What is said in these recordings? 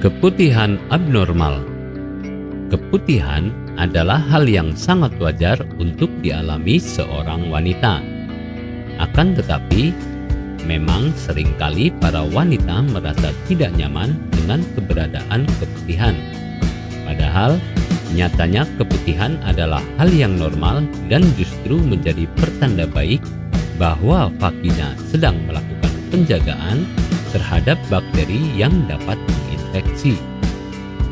Keputihan abnormal Keputihan adalah hal yang sangat wajar untuk dialami seorang wanita. Akan tetapi, memang sering kali para wanita merasa tidak nyaman dengan keberadaan keputihan. Padahal, nyatanya keputihan adalah hal yang normal dan justru menjadi pertanda baik bahwa vagina sedang melakukan penjagaan terhadap bakteri yang dapat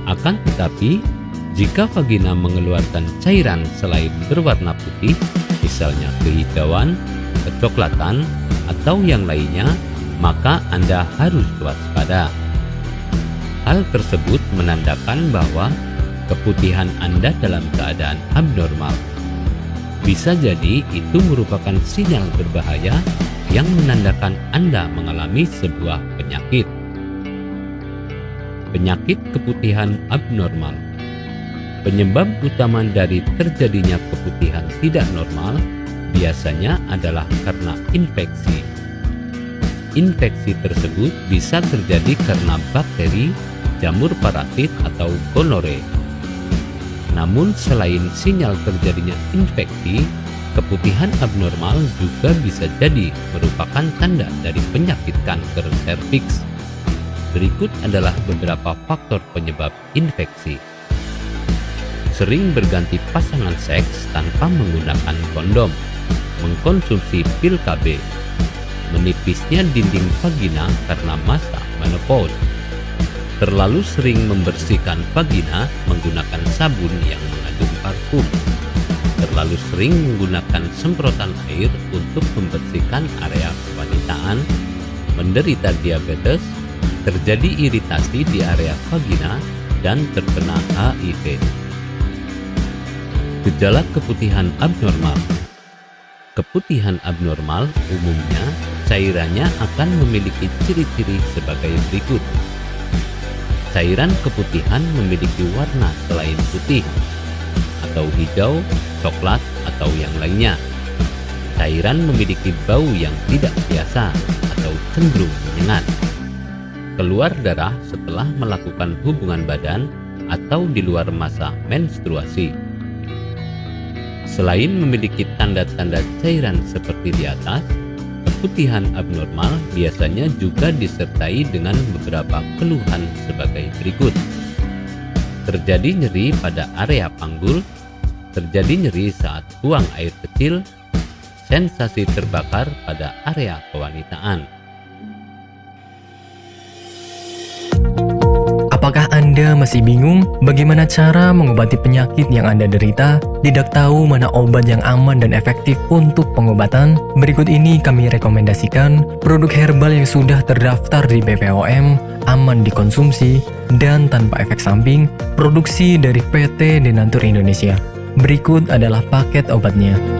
Akan tetapi, jika vagina mengeluarkan cairan selain berwarna putih, misalnya kehijauan, kecoklatan, atau yang lainnya, maka Anda harus waspada. Hal tersebut menandakan bahwa keputihan Anda dalam keadaan abnormal. Bisa jadi itu merupakan sinyal berbahaya yang menandakan Anda mengalami sebuah penyakit penyakit keputihan abnormal. Penyebab utama dari terjadinya keputihan tidak normal biasanya adalah karena infeksi. Infeksi tersebut bisa terjadi karena bakteri, jamur parasit, atau gonore. Namun selain sinyal terjadinya infeksi, keputihan abnormal juga bisa jadi merupakan tanda dari penyakit kanker serviks Berikut adalah beberapa faktor penyebab infeksi. Sering berganti pasangan seks tanpa menggunakan kondom, mengkonsumsi pil KB, menipisnya dinding vagina karena masa menopause, terlalu sering membersihkan vagina menggunakan sabun yang mengandung parfum, terlalu sering menggunakan semprotan air untuk membersihkan area kewanitaan, menderita diabetes, terjadi iritasi di area vagina dan terkena HIV. Gejala keputihan abnormal Keputihan abnormal umumnya cairannya akan memiliki ciri-ciri sebagai berikut. Cairan keputihan memiliki warna selain putih atau hijau, coklat, atau yang lainnya. Cairan memiliki bau yang tidak biasa atau cenderung menyengat keluar darah setelah melakukan hubungan badan atau di luar masa menstruasi. Selain memiliki tanda-tanda cairan seperti di atas, keputihan abnormal biasanya juga disertai dengan beberapa keluhan sebagai berikut. Terjadi nyeri pada area panggul, terjadi nyeri saat buang air kecil, sensasi terbakar pada area kewanitaan. Apakah Anda masih bingung bagaimana cara mengobati penyakit yang Anda derita? Tidak tahu mana obat yang aman dan efektif untuk pengobatan? Berikut ini kami rekomendasikan produk herbal yang sudah terdaftar di BPOM, aman dikonsumsi, dan tanpa efek samping, produksi dari PT Denatur Indonesia. Berikut adalah paket obatnya.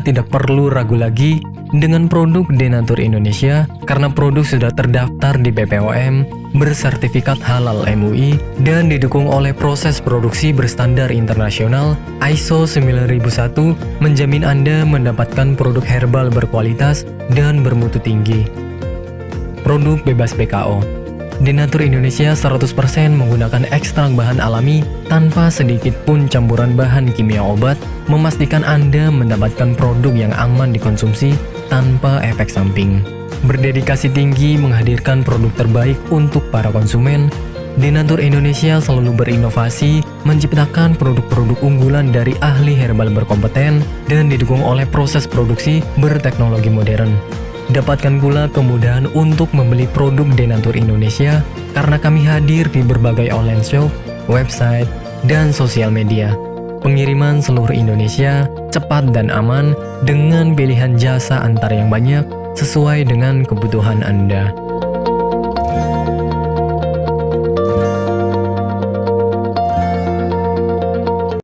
Tidak perlu ragu lagi dengan produk Denatur Indonesia karena produk sudah terdaftar di BPOM, bersertifikat halal MUI, dan didukung oleh proses produksi berstandar internasional ISO 9001 menjamin Anda mendapatkan produk herbal berkualitas dan bermutu tinggi. Produk bebas BKO Denatur Indonesia 100% menggunakan ekstrak bahan alami tanpa sedikit pun campuran bahan kimia obat, memastikan Anda mendapatkan produk yang aman dikonsumsi tanpa efek samping. Berdedikasi tinggi menghadirkan produk terbaik untuk para konsumen, Denatur Indonesia selalu berinovasi, menciptakan produk-produk unggulan dari ahli herbal berkompeten dan didukung oleh proses produksi berteknologi modern. Dapatkan pula kemudahan untuk membeli produk Denatur Indonesia karena kami hadir di berbagai online shop, website, dan sosial media. Pengiriman seluruh Indonesia cepat dan aman dengan pilihan jasa antar yang banyak sesuai dengan kebutuhan Anda.